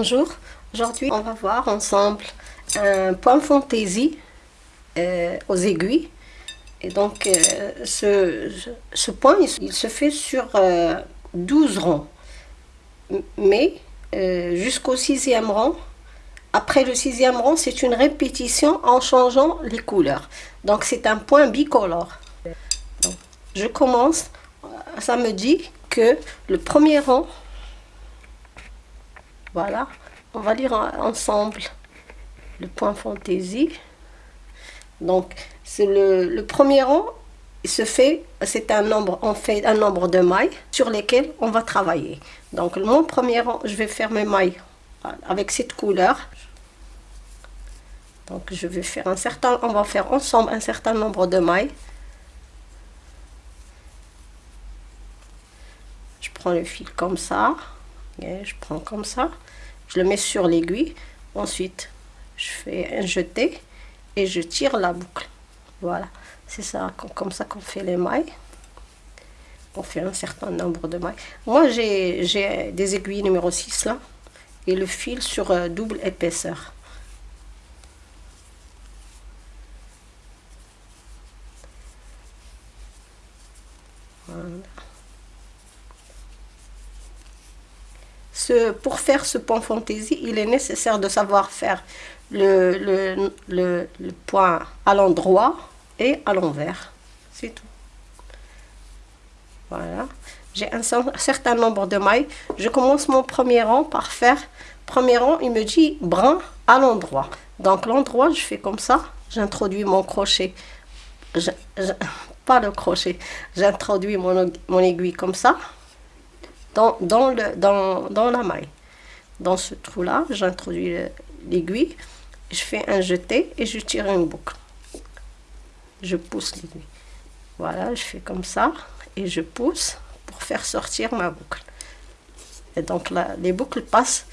Bonjour, aujourd'hui on va voir ensemble un point fantaisie euh, aux aiguilles. Et donc euh, ce, ce, point il, se fait sur 12 euh, rangs. Mais jusqu'au sixième rang, après le sixième rang, c'est une répétition en changeant les couleurs. Donc c'est un point bicolore. je commence, ça me dit que le premier rang on va lire ensemble le point fantaisie. Donc, c'est le, premier rang, se fait, c'est un nombre, on fait un nombre de mailles sur lesquelles on va travailler. Donc, mon premier rang, je vais faire mes mailles avec cette couleur. Donc, je vais faire un certain, on va faire ensemble un certain nombre de mailles. Je prends le fil comme ça. Et je prends comme ça je le mets sur l'aiguille. Ensuite je fais un jeté et je tire la boucle. Voilà. C'est ça comme ça qu'on fait les mailles. On fait un certain nombre de mailles. Moi j'ai des aiguilles numéro 6 là. Et le fil sur euh, double épaisseur pour faire ce point fantaisie, il est nécessaire de savoir faire le, point à l'endroit et à l'envers. C'est tout. Voilà. J'ai un certain nombre de mailles. Je commence mon premier rang par faire... Premier rang, il me dit brun à l'endroit. Donc l'endroit, je fais comme ça. J'introduis mon crochet. pas le crochet. J'introduis mon, mon aiguille comme ça dans, la maille. Dans ce trou-là, j'introduis l'aiguille, je fais un jeté et je tire une boucle. Je pousse l'aiguille. Voilà, je fais comme ça et je pousse pour faire sortir ma boucle. Et donc là, les boucles passent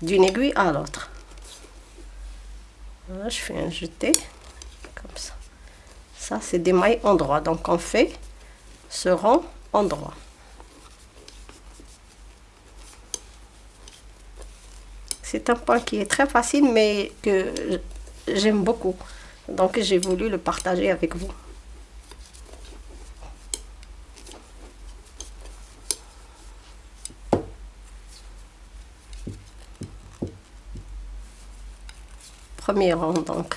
d'une aiguille à l'autre. Voilà, je fais un jeté comme ça. Ça, c'est des mailles en droit. Donc on fait ce rang en droit. C'est un point qui est très facile, mais que j'aime beaucoup. Donc, j'ai voulu le partager avec vous. Premier rang, donc,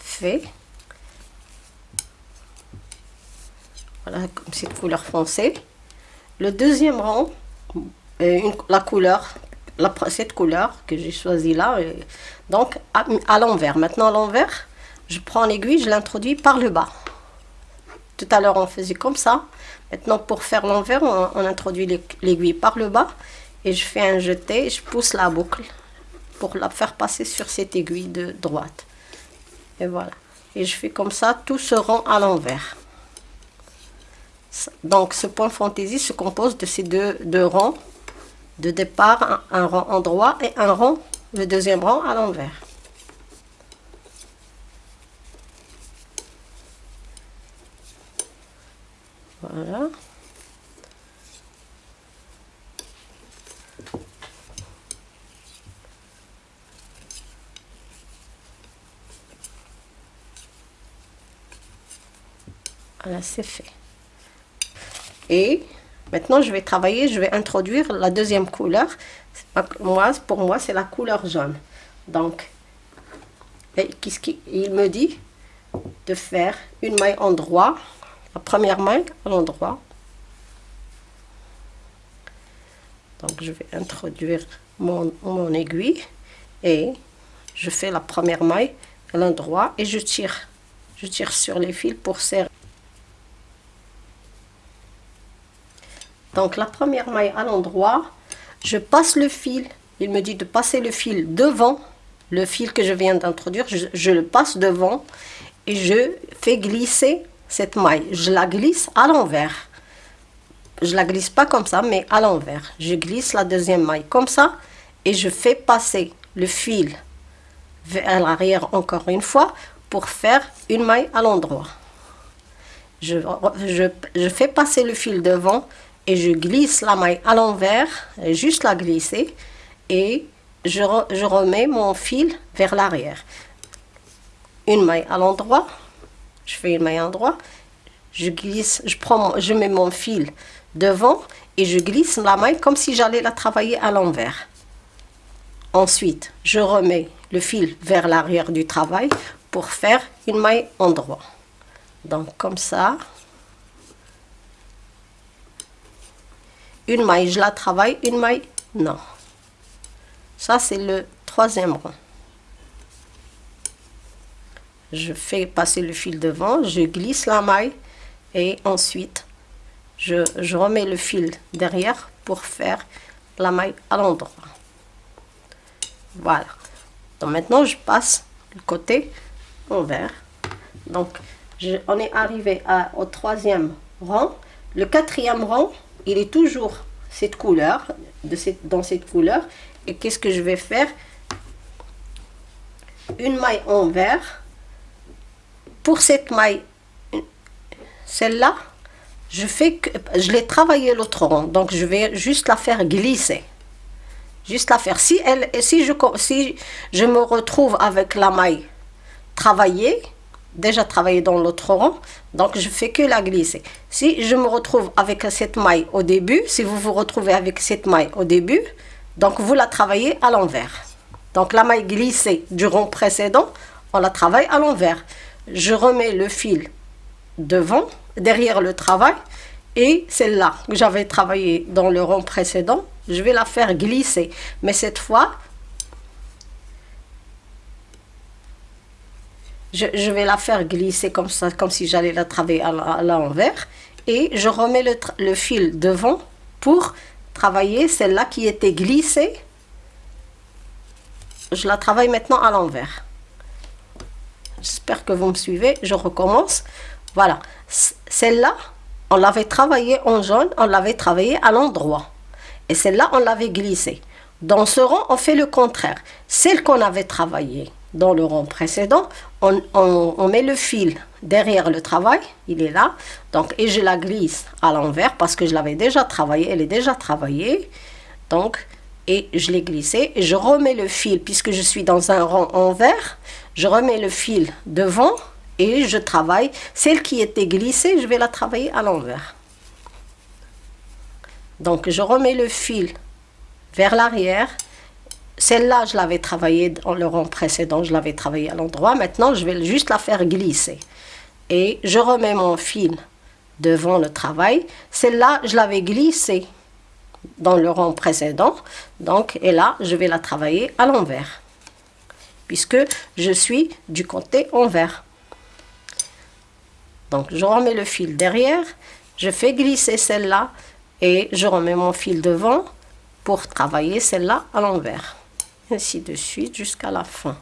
fait. Voilà, comme cette couleur foncée. Le deuxième rang, euh, une, la couleur la, cette couleur que j'ai choisie là. donc à, l'envers. Maintenant à l'envers, je prends l'aiguille, je l'introduis par le bas. Tout à l'heure on faisait comme ça. Maintenant pour faire l'envers, on, introduit l'aiguille par le bas. Et je fais un jeté, je pousse la boucle pour la faire passer sur cette aiguille de droite. Et voilà. Et je fais comme ça, tout se rend à l'envers. Donc ce point fantaisie se compose de ces deux, deux rangs de départ, un, rang en droit et un rang, le deuxième rang à l'envers. Voilà. Voilà, c'est fait. Et Maintenant, je vais travailler, je vais introduire la deuxième couleur. Pour moi, c'est la couleur jaune. Donc, qu'est-ce me dit De faire une maille en droit. La première maille à l'endroit. Donc, je vais introduire mon, mon aiguille et je fais la première maille à l'endroit et je tire. Je tire sur les fils pour serrer. Donc la première maille à l'endroit, je passe le fil il me dit de passer le fil devant le fil que je viens d'introduire, je, le passe devant et je fais glisser cette maille. Je la glisse à l'envers. Je la glisse pas comme ça, mais à l'envers. Je glisse la deuxième maille comme ça et je fais passer le fil vers l'arrière encore une fois pour faire une maille à l'endroit. Je, je, fais passer le fil devant et je glisse la maille à l'envers, juste la glisser et je, remets mon fil vers l'arrière. Une maille à l'endroit, je fais une maille à l'endroit, je glisse, je, prends, je mets mon fil devant et je glisse la maille comme si j'allais la travailler à l'envers. Ensuite, je remets le fil vers l'arrière du travail pour faire une maille endroit. Donc comme ça. Une maille, je la travaille, une maille, non. Ça, c'est le troisième rang. Je fais passer le fil devant, je glisse la maille et ensuite je, remets le fil derrière pour faire la maille à l'endroit. Voilà. Donc maintenant, je passe le côté envers. Donc, je, on est arrivé au troisième rang. Le quatrième rang, il est toujours cette couleur, de cette, dans cette couleur. Et qu'est-ce que je vais faire? Une maille en vert. Pour cette maille, celle-là, je fais que je l'ai travaillé l'autre rang, donc je vais juste la faire glisser. Juste la faire. Si, elle, si, je, si je me retrouve avec la maille travaillée, déjà travaillée dans l'autre rang, donc je fais que la glisser. Si je me retrouve avec cette maille au début, si vous vous retrouvez avec cette maille au début, donc vous la travaillez à l'envers. Donc la maille glissée du rond précédent, on la travaille à l'envers. Je remets le fil devant, derrière le travail, et celle-là que j'avais travaillé dans le rond précédent, je vais la faire glisser. Mais cette fois, je, vais la faire glisser comme ça, comme si j'allais la travailler à l'envers. Et je remets le, le fil devant pour travailler celle-là qui était glissée. Je la travaille maintenant à l'envers. J'espère que vous me suivez. Je recommence. Voilà. Celle-là, on l'avait travaillée en jaune, on l'avait travaillée à l'endroit. Et celle-là, on l'avait glissée. Dans ce rang, on fait le contraire. Celle qu'on avait travaillée dans le rang précédent, on, met le fil derrière le travail, il est là, donc et je la glisse à l'envers parce que je l'avais déjà travaillé, elle est déjà travaillée, donc et je l'ai glissé et je remets le fil puisque je suis dans un rang envers, je remets le fil devant et je travaille, celle qui était glissée, je vais la travailler à l'envers. Donc je remets le fil vers l'arrière. Celle-là, je l'avais travaillée dans le rang précédent, je l'avais travaillée à l'endroit. Maintenant, je vais juste la faire glisser. Et je remets mon fil devant le travail. Celle-là, je l'avais glissée dans le rang précédent. Donc, et là, je vais la travailler à l'envers. Puisque je suis du côté envers. Donc, je remets le fil derrière. Je fais glisser celle-là et je remets mon fil devant pour travailler celle-là à l'envers ainsi de suite jusqu'à la fin.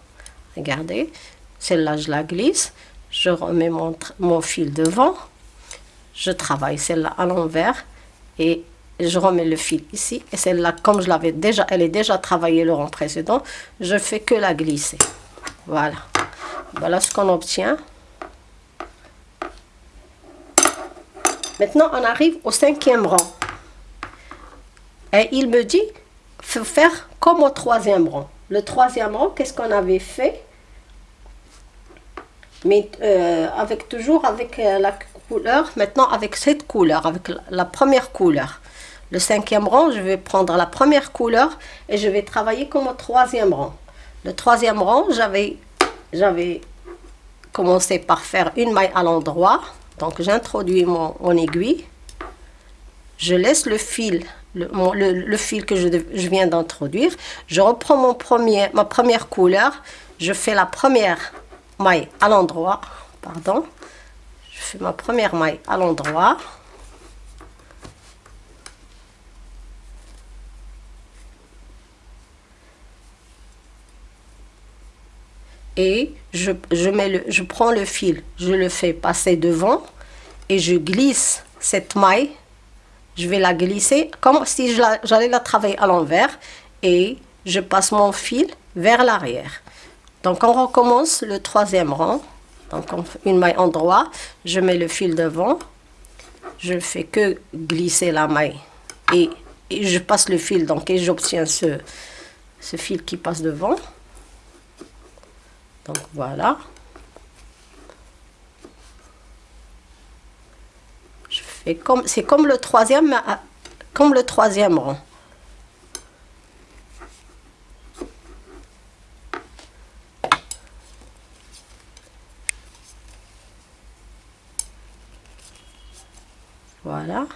Regardez celle-là je la glisse je remets mon, mon fil devant je travaille celle-là à l'envers et je remets le fil ici. Et celle-là comme je l'avais déjà elle est déjà travaillée le rang précédent je fais que la glisser. Voilà. Voilà ce qu'on obtient. Maintenant on arrive au cinquième rang. Et il me dit, faire comme au troisième rang. Le troisième rang, qu'est-ce qu'on avait fait? Mais euh, avec toujours avec euh, la couleur, maintenant avec cette couleur, avec la, première couleur. Le cinquième rang, je vais prendre la première couleur et je vais travailler comme au troisième rang. Le troisième rang, j'avais commencé par faire une maille à l'endroit. Donc j'introduis mon, mon aiguille. Je laisse le fil le, fil que je, viens d'introduire. Je reprends mon premier, ma première couleur. Je fais la première maille à l'endroit. Pardon. Je fais ma première maille à l'endroit. et je, mets le, je prends le fil, je le fais passer devant et je glisse cette maille je vais la glisser comme si j'allais la, travailler à l'envers et je passe mon fil vers l'arrière. Donc on recommence le troisième rang. Donc une maille en droit, je mets le fil devant, je fais que glisser la maille et, je passe le fil donc et j'obtiens ce, ce fil qui passe devant. Donc voilà. Je comme c'est comme le troisième comme le troisième rang. Voilà.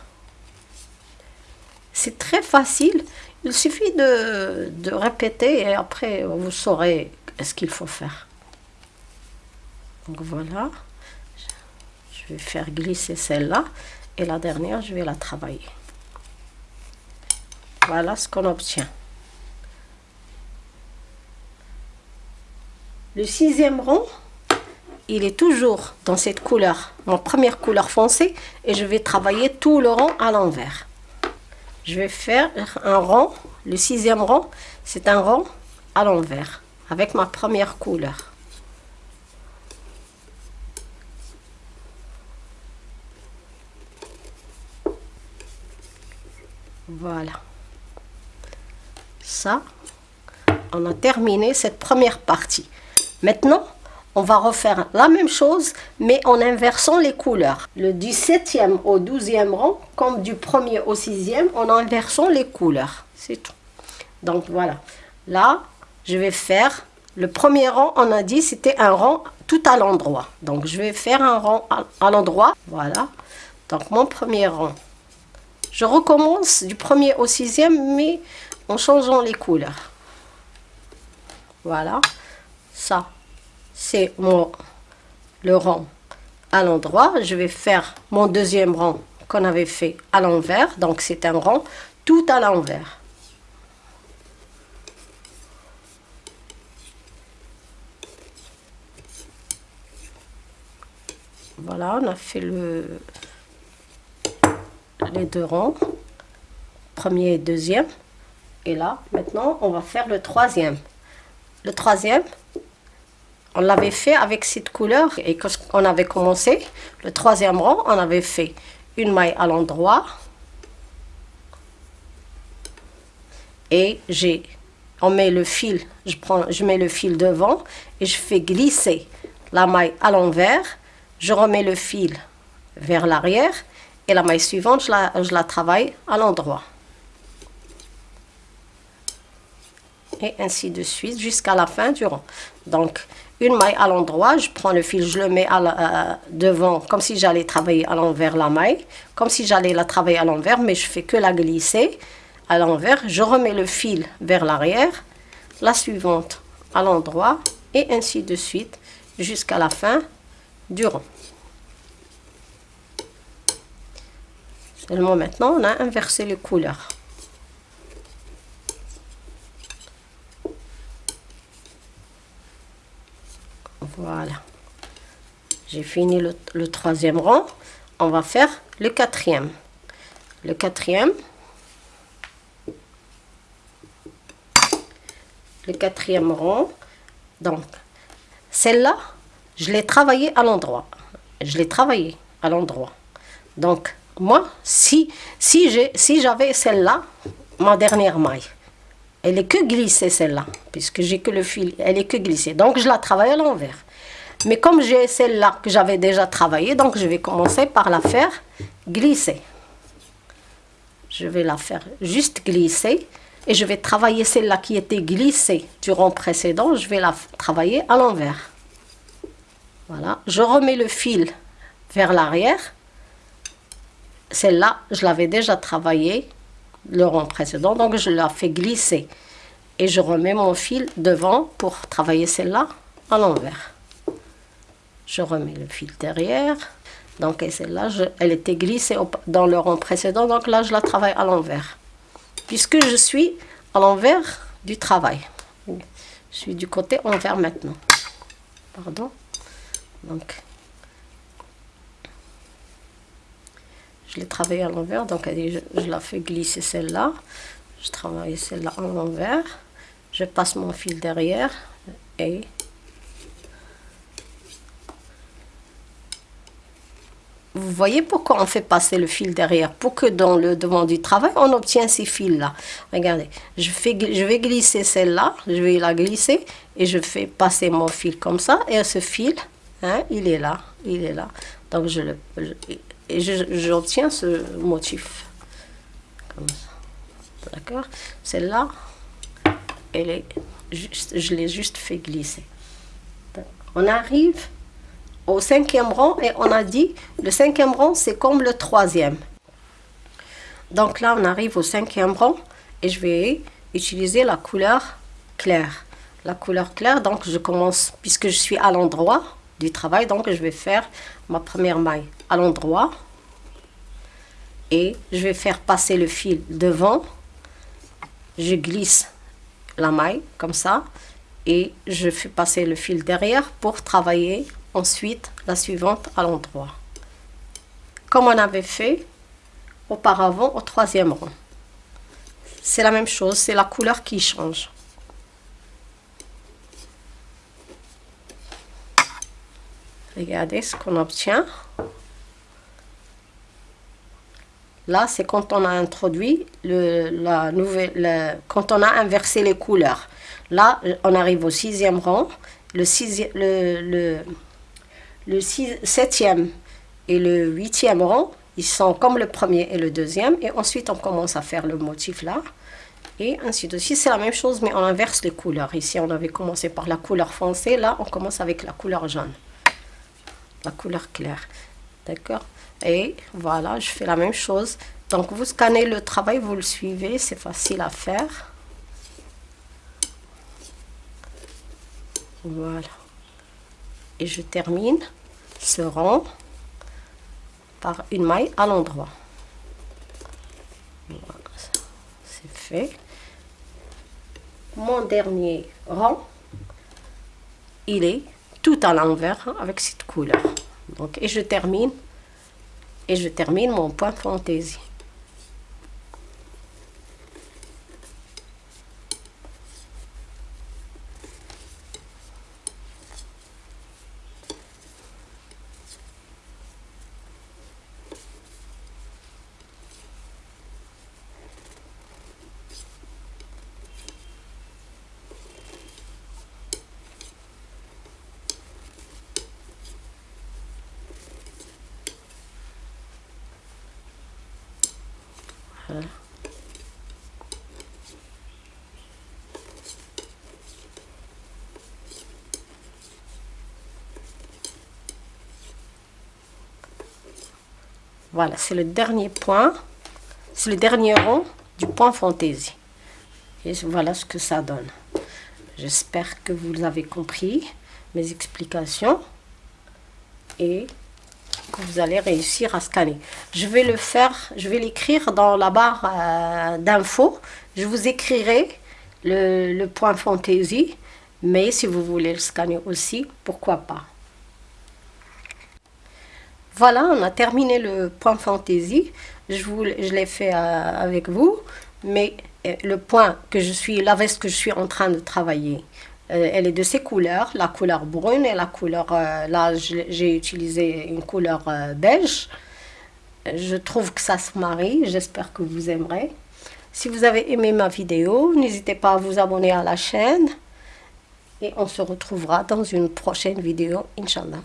C'est très facile. Il suffit de, de, répéter et après vous saurez ce qu'il faut faire. Donc voilà. Je vais faire glisser celle-là la dernière, je vais la travailler. Voilà ce qu'on obtient. Le sixième rang, il est toujours dans cette couleur, mon première couleur foncée, et je vais travailler tout le rang à l'envers. Je vais faire un rang, le sixième rang, c'est un rang à l'envers, avec ma première couleur. Voilà. Ça, on a terminé cette première partie. Maintenant, on va refaire la même chose, mais en inversant les couleurs. Le du 7e au 12e rang, comme du 1er au 6e, en inversant les couleurs. C'est tout. Donc voilà. Là, je vais faire le premier rang, on a dit, c'était un rang tout à l'endroit. Donc je vais faire un rang à, l'endroit. Voilà. Donc mon premier rang. Je recommence du premier au sixième, mais en changeant les couleurs. Voilà. Ça, c'est mon le rang à l'endroit. Je vais faire mon deuxième rang qu'on avait fait à l'envers. Donc c'est un rang tout à l'envers. Voilà, on a fait le, les deux rangs, premier et deuxième. Et là, maintenant, on va faire le troisième. Le troisième, on l'avait fait avec cette couleur et quand on avait commencé, le troisième rang, on avait fait une maille à l'endroit et j'ai on met le fil, je, prends, je mets le fil devant et je fais glisser la maille à l'envers, je remets le fil vers l'arrière et la maille suivante, je la, la travaille à l'endroit. Et ainsi de suite jusqu'à la fin du rang. Donc, une maille à l'endroit, je prends le fil, je le mets à euh, devant, comme si j'allais travailler à l'envers la maille, comme si j'allais la travailler à l'envers, mais je fais que la glisser à l'envers. Je remets le fil vers l'arrière, la suivante à l'endroit, et ainsi de suite jusqu'à la fin du rang. Maintenant, on a inversé les couleurs. Voilà. J'ai fini le, troisième rang. On va faire le quatrième. Le quatrième. Le quatrième rang. Donc, celle-là, je l'ai travaillée à l'endroit. Je l'ai travaillée à l'endroit. Donc, moi, si, si j'avais si celle-là, ma dernière maille, elle est que glissée celle-là, puisque j'ai que le fil, elle est que glissée. Donc, je la travaille à l'envers. Mais comme j'ai celle-là que j'avais déjà travaillé, donc je vais commencer par la faire glisser. Je vais la faire juste glisser et je vais travailler celle-là qui était glissée du rang précédent, je vais la travailler à l'envers. Voilà, je remets le fil vers l'arrière. Celle-là, je l'avais déjà travaillé le rang précédent, donc je la fais glisser. Et je remets mon fil devant pour travailler celle-là à l'envers je remets le fil derrière. Donc celle-là, elle était glissée dans le rang précédent, donc là je la travaille à l'envers. Puisque je suis à l'envers du travail. Je suis du côté envers maintenant. pardon. Donc, je l'ai travaillé à l'envers, donc je, la fais glisser celle-là. Je travaille celle-là à l'envers. Je passe mon fil derrière et vous voyez pourquoi on fait passer le fil derrière? Pour que dans le devant du travail, on obtient ces fils-là. Regardez, je, fais, je vais glisser celle-là, je vais la glisser et je fais passer mon fil comme ça. Et ce fil, hein, il est là, il est là. Donc je le, et j'obtiens ce motif. D'accord Celle-là, elle est juste, je l'ai juste fait glisser. On arrive au cinquième rang et on a dit le cinquième rang c'est comme le troisième. Donc là on arrive au cinquième rang et je vais utiliser la couleur claire. La couleur claire donc je commence puisque je suis à l'endroit du travail donc je vais faire ma première maille à l'endroit et je vais faire passer le fil devant. Je glisse la maille comme ça et je fais passer le fil derrière pour travailler ensuite la suivante à l'endroit. Comme on avait fait auparavant au troisième rang. C'est la même chose, c'est la couleur qui change. Regardez ce qu'on obtient. Là, c'est quand on a introduit la nouvelle, quand on a inversé les couleurs. Là, on arrive au sixième rang. Le, sixième, le septième et le huitième rang, ils sont comme le premier et le deuxième. Et ensuite, on commence à faire le motif là. Et ainsi de suite. C'est la même chose, mais on inverse les couleurs. Ici, on avait commencé par la couleur foncée. Là, on commence avec la couleur jaune. La couleur claire. D'accord? Et voilà, je fais la même chose. Donc, vous scannez le travail, vous le suivez. C'est facile à faire. Voilà. Et je termine ce rang par une maille à l'endroit. Voilà, c'est fait. Mon dernier rang, il est tout à l'envers avec cette couleur. Donc, et je termine et je termine mon point fantaisie. Voilà, c'est le dernier point. C'est le dernier rond du point fantaisie. Et voilà ce que ça donne. J'espère que vous avez compris mes explications. Et vous allez réussir à scanner. Je vais le faire, je vais l'écrire dans la barre euh, d'infos. Je vous écrirai le, point fantaisie. Mais si vous voulez le scanner aussi, pourquoi pas. Voilà, on a terminé le point fantaisie. Je, je l'ai fait euh, avec vous, mais euh, le point que je suis, la veste que je suis en train de travailler, elle est de ces couleurs, la couleur brune et la couleur, là j'ai utilisé une couleur beige. Je trouve que ça se marie, j'espère que vous aimerez. Si vous avez aimé ma vidéo, n'hésitez pas à vous abonner à la chaîne. Et on se retrouvera dans une prochaine vidéo, Inch'Allah.